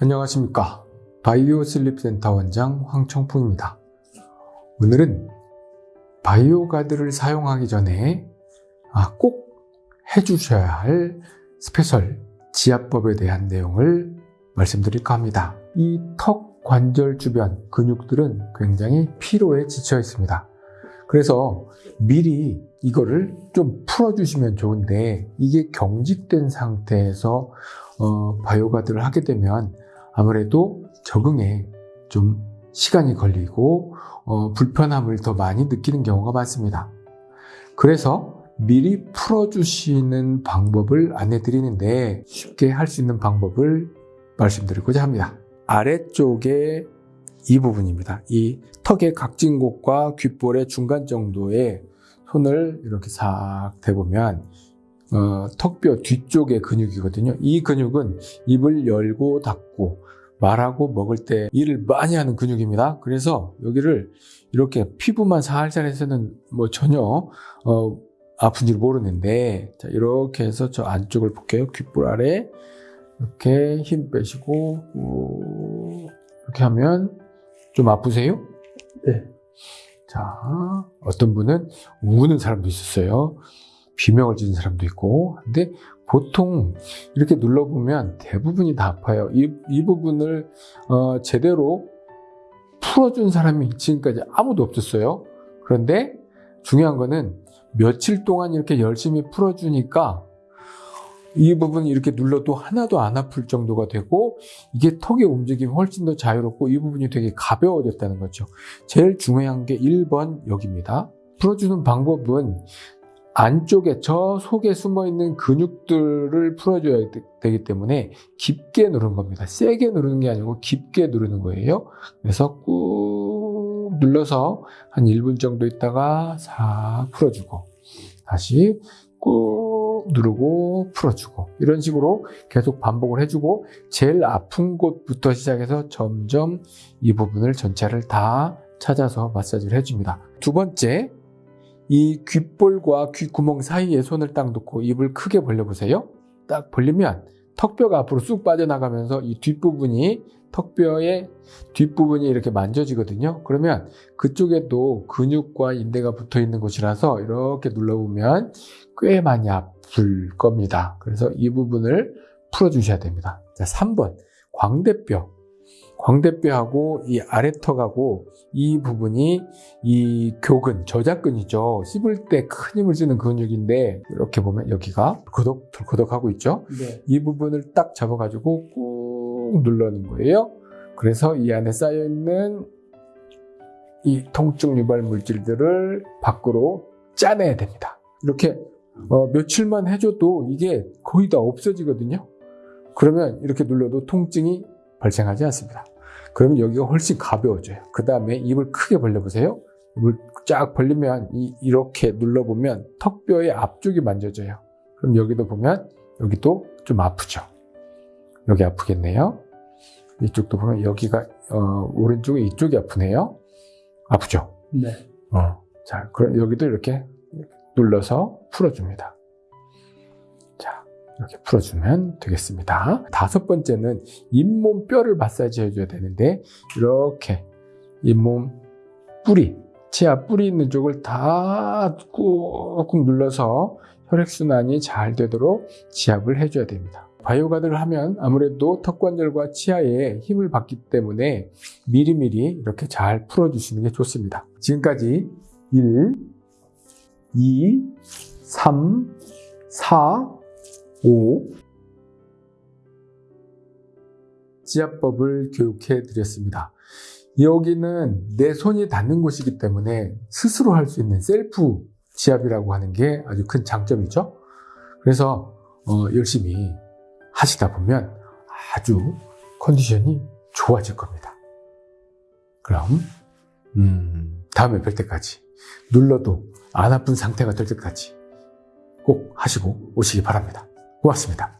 안녕하십니까. 바이오 슬립 센터 원장 황청풍입니다. 오늘은 바이오 가드를 사용하기 전에 아, 꼭 해주셔야 할 special 지압법에 대한 내용을 말씀드릴까 합니다. 이 턱 관절 주변 근육들은 굉장히 피로에 지쳐 있습니다. 그래서 미리 이거를 좀 풀어주시면 좋은데 이게 경직된 상태에서 어, 바이오가드를 하게 되면 아무래도 적응에 좀 시간이 걸리고 어, 불편함을 더 많이 느끼는 경우가 많습니다. 그래서 미리 풀어주시는 방법을 안내 드리는데 쉽게 할 수 있는 방법을 말씀드리고자 합니다. 아래쪽에 이 부분입니다. 이 턱의 각진 곳과 귓볼의 중간 정도에 손을 이렇게 싹 대보면 어, 턱뼈 뒤쪽의 근육이거든요. 이 근육은 입을 열고 닫고 말하고 먹을 때 일을 많이 하는 근육입니다. 그래서 여기를 이렇게 피부만 살살 해서는 뭐 전혀 어, 아픈지 모르는데 자, 이렇게 해서 저 안쪽을 볼게요. 귓볼 아래 이렇게 힘 빼시고 오, 이렇게 하면 좀 아프세요? 네. 자, 어떤 분은 우는 사람도 있었어요. 비명을 지는 사람도 있고. 근데 보통 이렇게 눌러보면 대부분이 다 아파요. 이, 이 부분을 어, 제대로 풀어준 사람이 지금까지 아무도 없었어요. 그런데 중요한 거는 며칠 동안 이렇게 열심히 풀어주니까 이 부분이 이렇게 눌러도 하나도 안 아플 정도가 되고 이게 턱의 움직임이 훨씬 더 자유롭고 이 부분이 되게 가벼워졌다는 거죠. 제일 중요한 게 1번 여기입니다. 풀어주는 방법은 안쪽에 저 속에 숨어 있는 근육들을 풀어줘야 되기 때문에 깊게 누르는 겁니다. 세게 누르는 게 아니고 깊게 누르는 거예요. 그래서 꾹 눌러서 한 1분 정도 있다가 싹 풀어주고 다시 꾹 누르고 풀어주고 이런 식으로 계속 반복을 해주고 제일 아픈 곳부터 시작해서 점점 이 부분을 전체를 다 찾아서 마사지를 해줍니다. 두 번째 이 귓볼과 귓구멍 사이에 손을 딱 놓고 입을 크게 벌려보세요. 딱 벌리면 턱뼈가 앞으로 쑥 빠져나가면서 이 뒷부분이 턱뼈의 뒷부분이 이렇게 만져지거든요. 그러면 그쪽에도 근육과 인대가 붙어 있는 곳이라서 이렇게 눌러보면 꽤 많이 아플 겁니다. 그래서 이 부분을 풀어주셔야 됩니다. 자, 3번 광대뼈. 광대뼈하고 이 아래턱하고 이 부분이 이 교근, 저작근이죠. 씹을 때 큰 힘을 쓰는 근육인데 이렇게 보면 여기가 덜커덕 덜커덕 하고 있죠. 네. 이 부분을 딱 잡아가지고 꾹 눌러는 거예요. 그래서 이 안에 쌓여 있는 이 통증 유발 물질들을 밖으로 짜내야 됩니다. 이렇게 어, 며칠만 해줘도 이게 거의 다 없어지거든요. 그러면 이렇게 눌러도 통증이 발생하지 않습니다. 그러면 여기가 훨씬 가벼워져요. 그 다음에 입을 크게 벌려보세요. 입을 쫙 벌리면 이, 이렇게 눌러보면 턱뼈의 앞쪽이 만져져요. 그럼 여기도 보면 여기도 좀 아프죠. 여기 아프겠네요. 이쪽도 보면 여기가 어, 오른쪽에 이쪽이 아프네요. 아프죠. 네. 어. 자, 그럼 여기도 이렇게 눌러서 풀어줍니다. 자, 이렇게 풀어주면 되겠습니다. 다섯 번째는 잇몸 뼈를 마사지 해줘야 되는데 이렇게 잇몸 뿌리, 치아 뿌리 있는 쪽을 다 꾹꾹 눌러서 혈액순환이 잘 되도록 지압을 해줘야 됩니다. 바이오가드를 하면 아무래도 턱관절과 치아에 힘을 받기 때문에 미리미리 이렇게 잘 풀어주시는 게 좋습니다. 지금까지 1, 2, 3, 4, 5 지압법을 교육해 드렸습니다. 여기는 내 손이 닿는 곳이기 때문에 스스로 할 수 있는 셀프 지압이라고 하는 게 아주 큰 장점이죠. 그래서 어, 열심히 하시다 보면 아주 컨디션이 좋아질 겁니다. 그럼 음, 다음에 뵐 때까지 눌러도 안 아픈 상태가 될 때까지 꼭 하시고 오시기 바랍니다. 고맙습니다.